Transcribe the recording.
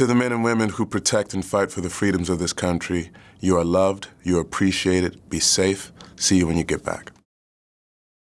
To the men and women who protect and fight for the freedoms of this country, you are loved, you are appreciated, be safe. See you when you get back.